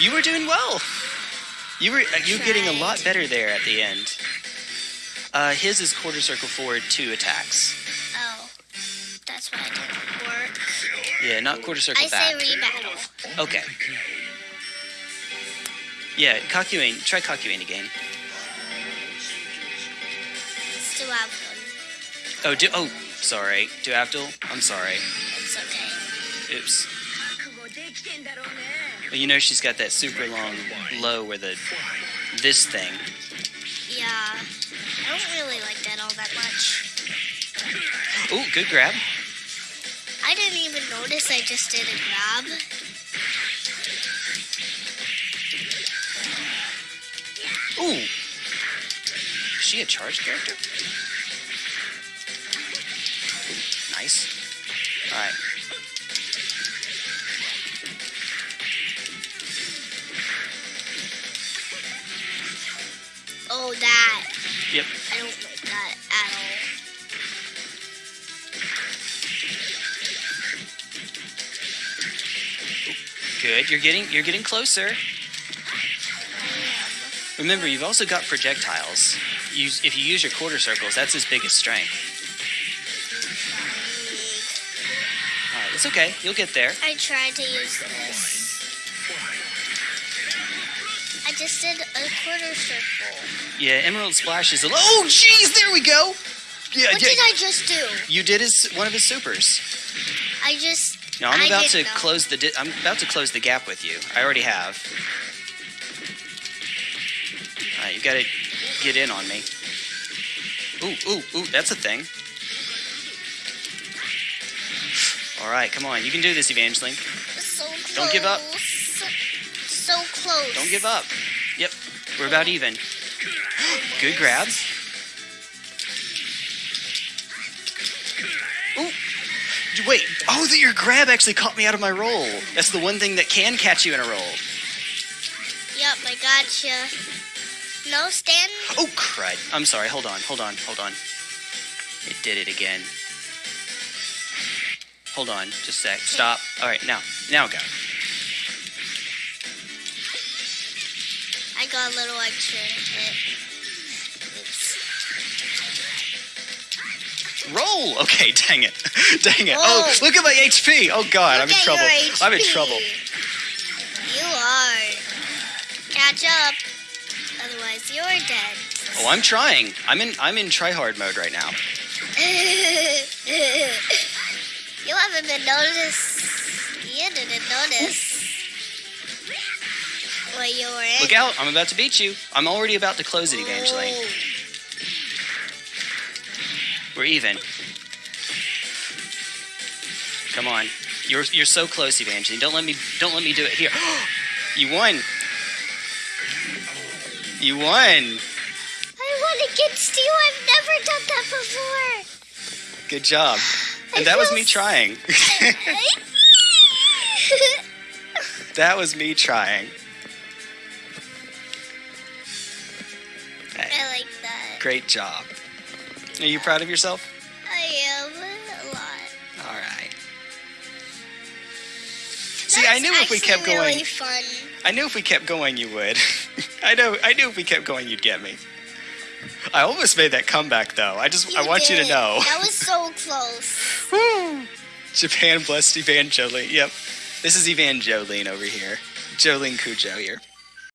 You were doing well. You were uh, you were getting a lot better there at the end. Uh, his is quarter circle forward two attacks. Oh, that's why it didn't work. Yeah, not quarter circle I say rebattle. Okay. Yeah, Kakyoin. Try Kakyoin again. Still have one. Oh, do, oh, sorry. Do Abdul? I'm sorry. It's okay. Oops. Well, you know she's got that super long low where the this thing. Yeah. I don't really like that all that much. Ooh, good grab. I didn't even notice I just did a grab. Ooh. Is she a charged character? Nice. Alright. Good. You're getting you're getting closer. Remember, you've also got projectiles. You, if you use your quarter circles, that's his biggest strength. Alright, it's okay. You'll get there. I tried to use this. I just did a quarter circle. Yeah, Emerald Splash is a. Oh, jeez, there we go. Yeah, What yeah. did I just do? You did his one of his supers. I just. No, I'm I about to close the. Di- I'm about to close the gap with you. I already have. All right, you got to get in on me. Ooh, ooh, ooh, that's a thing. All right, come on, you can do this, Evangeline. So close. Don't give up. So close. Don't give up. Yep, we're about even. Good grab. Wait, oh, that your grab actually caught me out of my roll. That's the one thing that can catch you in a roll. Yep, I gotcha. No, stand. Oh, crud. I'm sorry. Hold on, hold on, hold on. It did it again. Hold on, just a sec. Stop. All right, now, now go. I got a little extra hit. Roll. Okay, dang it, dang it. Oh, look at my HP. Oh God, I'm in trouble. I'm in trouble. You are. Catch up. Otherwise, you're dead. Oh, I'm trying. I'm in. I'm in try hard mode right now. you haven't been noticed. You didn't notice. What you were in. Look out! I'm about to beat you. I'm already about to close it, Evangeline. Oh. We're even. Come on. You're you're so close, Evangeline. Don't let me don't let me do it here. you won. You won. I won against you. I've never done that before. Good job. I And that was me trying. that was me trying. I like that. great job. Are you proud of yourself? I am a lot. All right. See, I knew if we kept going, Really fun. I knew if we kept going, you would. I know, I knew if we kept going, you'd get me. I almost made that comeback, though. I just, I want you to know. That was so close. Woo! Japan blessed Evangeline. Yep. This is Evangeline over here. Jolene Cujo here.